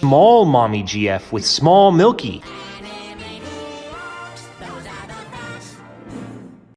Small Mommy GF with Small Milky.